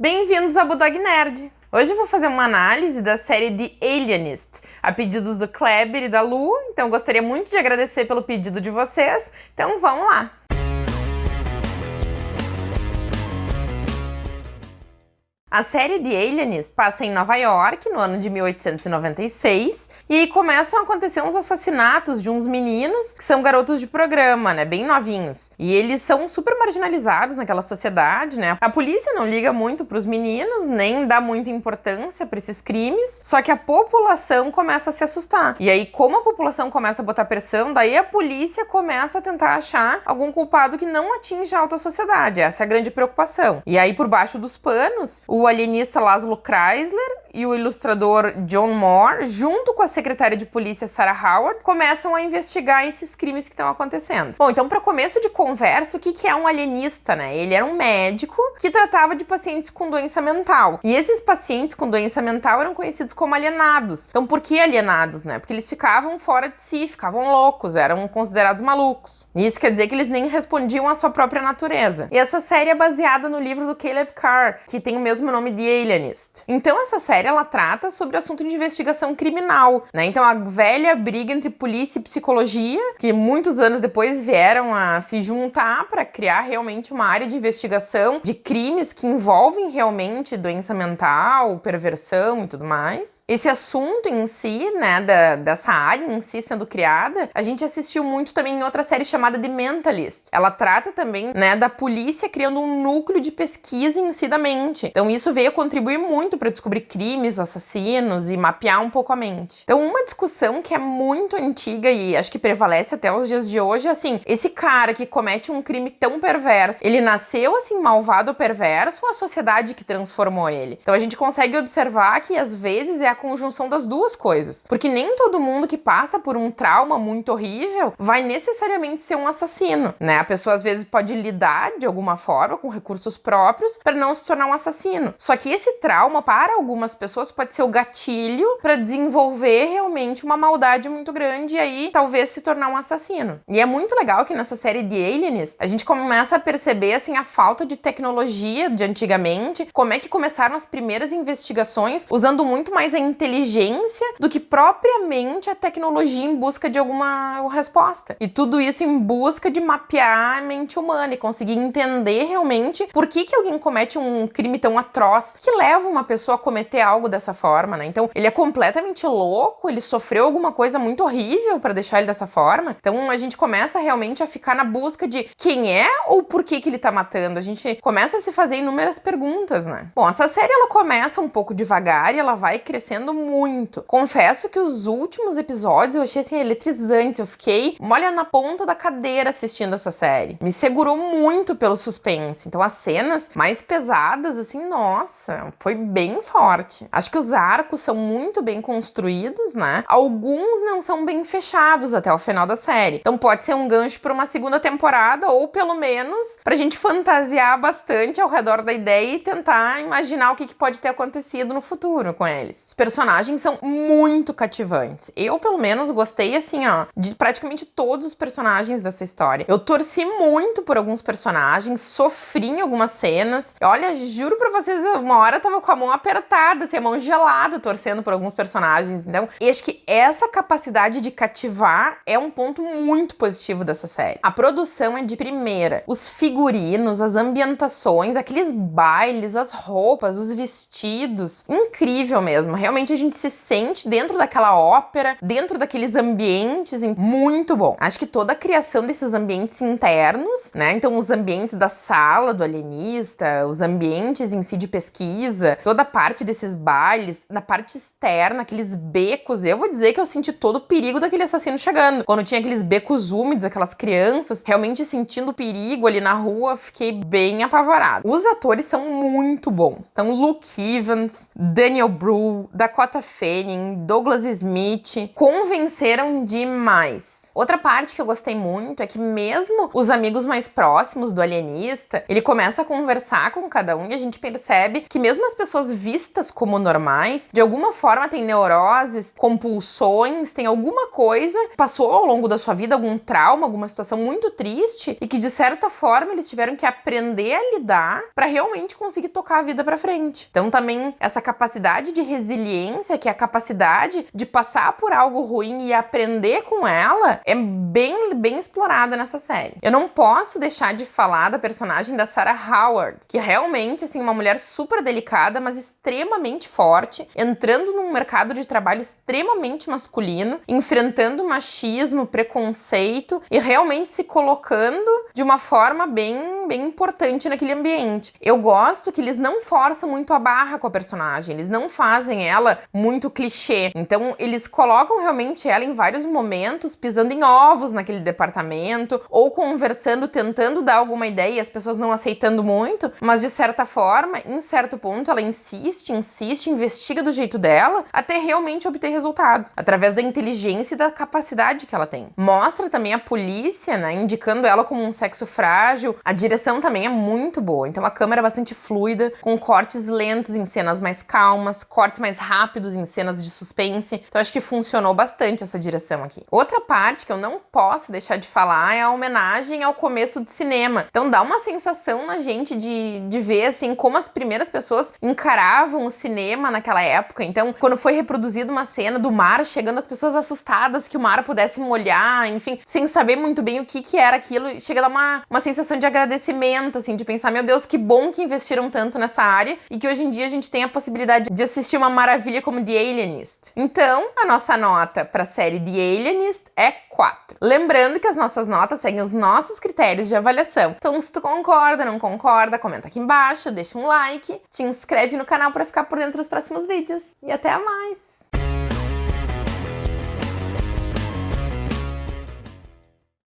Bem-vindos ao Budog Nerd! Hoje eu vou fazer uma análise da série The Alienist, a pedidos do Kleber e da Lu, então gostaria muito de agradecer pelo pedido de vocês, então vamos lá! A série The Alienist passa em Nova York no ano de 1896 e aí começam a acontecer uns assassinatos de uns meninos que são garotos de programa, né, bem novinhos. E eles são super marginalizados naquela sociedade, né? A polícia não liga muito para os meninos, nem dá muita importância para esses crimes, só que a população começa a se assustar. E aí como a população começa a botar pressão, daí a polícia começa a tentar achar algum culpado que não atinge a alta sociedade. Essa é a grande preocupação. E aí por baixo dos panos, o o alienista Laszlo Kreisler e o ilustrador John Moore, junto com a secretária de polícia Sarah Howard, começam a investigar esses crimes que estão acontecendo. Bom, então para começo de conversa, o que, que é um alienista, né? Ele era um médico que tratava de pacientes com doença mental. E esses pacientes com doença mental eram conhecidos como alienados. Então por que alienados, né? Porque eles ficavam fora de si, ficavam loucos, eram considerados malucos. E isso quer dizer que eles nem respondiam à sua própria natureza. E essa série é baseada no livro do Caleb Carr, que tem o mesmo nome de Alienist. Então essa série série ela trata sobre o assunto de investigação criminal, né? Então a velha briga entre polícia e psicologia, que muitos anos depois vieram a se juntar para criar realmente uma área de investigação de crimes que envolvem realmente doença mental, perversão e tudo mais. Esse assunto em si, né, da, dessa área em si sendo criada, a gente assistiu muito também em outra série chamada The Mentalist. Ela trata também, né, da polícia criando um núcleo de pesquisa em si da mente. Então isso veio contribuir muito para descobrir crimes crimes, assassinos e mapear um pouco a mente. Então, uma discussão que é muito antiga e acho que prevalece até os dias de hoje é assim: esse cara que comete um crime tão perverso, ele nasceu assim malvado ou perverso ou a sociedade que transformou ele? Então, a gente consegue observar que às vezes é a conjunção das duas coisas, porque nem todo mundo que passa por um trauma muito horrível vai necessariamente ser um assassino, né? A pessoa às vezes pode lidar de alguma forma com recursos próprios para não se tornar um assassino. Só que esse trauma para algumas pessoas pode ser o gatilho para desenvolver realmente uma maldade muito grande e aí talvez se tornar um assassino. E é muito legal que nessa série de Alienist a gente começa a perceber assim a falta de tecnologia de antigamente, como é que começaram as primeiras investigações usando muito mais a inteligência do que propriamente a tecnologia em busca de alguma resposta. E tudo isso em busca de mapear a mente humana e conseguir entender realmente por que que alguém comete um crime tão atroz que leva uma pessoa a cometer algo dessa forma, né? Então, ele é completamente louco, ele sofreu alguma coisa muito horrível para deixar ele dessa forma. Então, a gente começa realmente a ficar na busca de quem é ou por que que ele tá matando. A gente começa a se fazer inúmeras perguntas, né? Bom, essa série ela começa um pouco devagar e ela vai crescendo muito. Confesso que os últimos episódios eu achei assim eletrizantes. Eu fiquei molha na ponta da cadeira assistindo essa série. Me segurou muito pelo suspense. Então, as cenas mais pesadas assim, nossa, foi bem forte. Acho que os arcos são muito bem construídos, né? Alguns não são bem fechados até o final da série. Então pode ser um gancho para uma segunda temporada ou pelo menos pra gente fantasiar bastante ao redor da ideia e tentar imaginar o que, que pode ter acontecido no futuro com eles. Os personagens são muito cativantes. Eu, pelo menos, gostei assim, ó, de praticamente todos os personagens dessa história. Eu torci muito por alguns personagens, sofri em algumas cenas. Olha, juro pra vocês, uma hora eu tava com a mão apertada a mão gelada torcendo por alguns personagens. Então, acho que essa capacidade de cativar é um ponto muito positivo dessa série. A produção é de primeira. Os figurinos, as ambientações, aqueles bailes, as roupas, os vestidos. Incrível mesmo. Realmente a gente se sente dentro daquela ópera, dentro daqueles ambientes. Muito bom. Acho que toda a criação desses ambientes internos, né? Então, os ambientes da sala do alienista, os ambientes em si de pesquisa, toda a parte desses bailes, na parte externa, aqueles becos. Eu vou dizer que eu senti todo o perigo daquele assassino chegando. Quando tinha aqueles becos úmidos, aquelas crianças realmente sentindo perigo ali na rua, fiquei bem apavorada. Os atores são muito bons. Então, Luke Evans, Daniel Bru, Dakota Fanning, Douglas Smith convenceram demais. Outra parte que eu gostei muito é que mesmo os amigos mais próximos do alienista, ele começa a conversar com cada um e a gente percebe que mesmo as pessoas vistas como normais, de alguma forma tem neuroses, compulsões, tem alguma coisa, passou ao longo da sua vida algum trauma, alguma situação muito triste e que de certa forma eles tiveram que aprender a lidar para realmente conseguir tocar a vida para frente. Então também essa capacidade de resiliência, que é a capacidade de passar por algo ruim e aprender com ela, é bem bem explorada nessa série. Eu não posso deixar de falar da personagem da Sarah Howard, que é realmente assim uma mulher super delicada, mas extremamente forte, entrando num mercado de trabalho extremamente masculino, enfrentando machismo, preconceito e realmente se colocando de uma forma bem, bem importante naquele ambiente. Eu gosto que eles não forçam muito a barra com a personagem, eles não fazem ela muito clichê. Então, eles colocam realmente ela em vários momentos pisando em ovos naquele departamento ou conversando, tentando dar alguma ideia e as pessoas não aceitando muito, mas de certa forma, em certo ponto, ela insiste, insiste, investiga do jeito dela até realmente obter resultados, através da inteligência e da capacidade que ela tem. Mostra também a polícia, né, indicando ela como um sexo frágil. A direção também é muito boa, então a câmera é bastante fluida, com cortes lentos em cenas mais calmas, cortes mais rápidos em cenas de suspense. Então acho que funcionou bastante essa direção aqui. Outra parte que eu não posso deixar de falar é a homenagem ao começo de cinema. Então dá uma sensação na gente de, de ver assim como as primeiras pessoas encaravam o cinema naquela época. Então, quando foi reproduzida uma cena do mar chegando, as pessoas assustadas que o mar pudesse molhar, enfim, sem saber muito bem o que, que era aquilo, chega a uma, uma sensação de agradecimento, assim, de pensar, meu Deus, que bom que investiram tanto nessa área e que hoje em dia a gente tem a possibilidade de assistir uma maravilha como The Alienist. Então, a nossa nota para a série The Alienist é 4. Lembrando que as nossas notas seguem os nossos critérios de avaliação. Então, se tu concorda, não concorda, comenta aqui embaixo, deixa um like, te inscreve no canal para ficar por dentro dos próximos vídeos. E até mais!